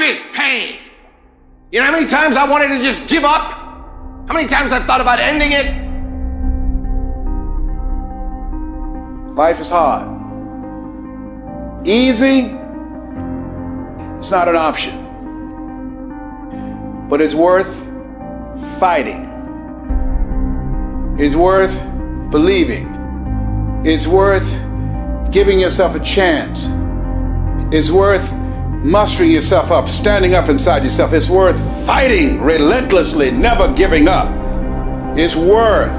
Life is pain. You know how many times I wanted to just give up? How many times I've thought about ending it? Life is hard. Easy, it's not an option. But it's worth fighting. It's worth believing. It's worth giving yourself a chance. It's worth mustering yourself up, standing up inside yourself. It's worth fighting relentlessly, never giving up. It's worth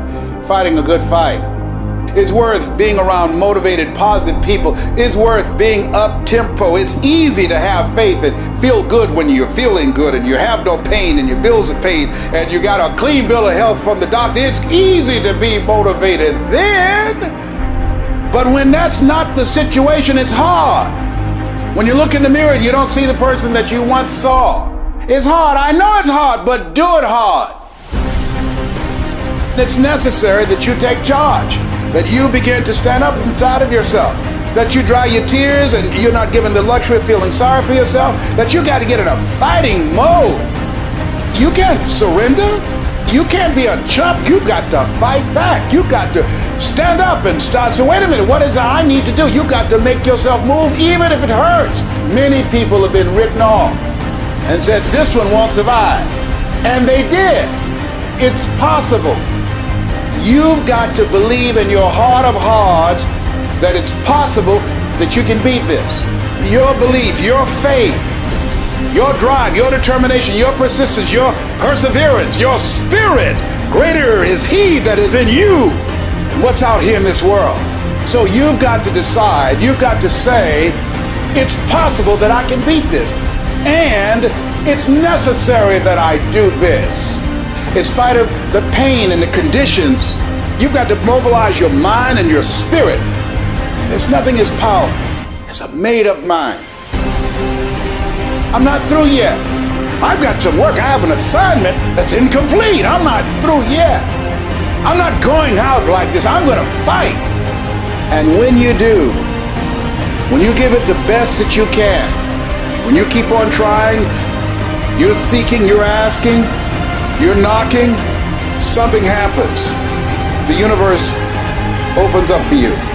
fighting a good fight. It's worth being around motivated, positive people. It's worth being up tempo. It's easy to have faith and feel good when you're feeling good and you have no pain and your bills are paid and you got a clean bill of health from the doctor. It's easy to be motivated then. But when that's not the situation, it's hard. When you look in the mirror you don't see the person that you once saw. It's hard. I know it's hard, but do it hard. It's necessary that you take charge that you begin to stand up inside of yourself, that you dry your tears and you're not given the luxury of feeling sorry for yourself, that you got to get in a fighting mode. You can't surrender. You can't be a chump. You got to fight back. You got to stand up and start. So wait a minute, what is it I need to do? You got to make yourself move even if it hurts. Many people have been written off and said, this one won't survive. And they did. It's possible. You've got to believe in your heart of hearts that it's possible that you can beat this. Your belief, your faith, your drive, your determination, your persistence, your perseverance, your spirit. Greater is He that is in you than what's out here in this world. So you've got to decide, you've got to say, it's possible that I can beat this. And it's necessary that I do this in spite of the pain and the conditions, you've got to mobilize your mind and your spirit. There's nothing as powerful as a made up mind. I'm not through yet. I've got some work. I have an assignment that's incomplete. I'm not through yet. I'm not going out like this. I'm going to fight. And when you do, when you give it the best that you can, when you keep on trying, you're seeking, you're asking, you're knocking, something happens. The universe opens up for you.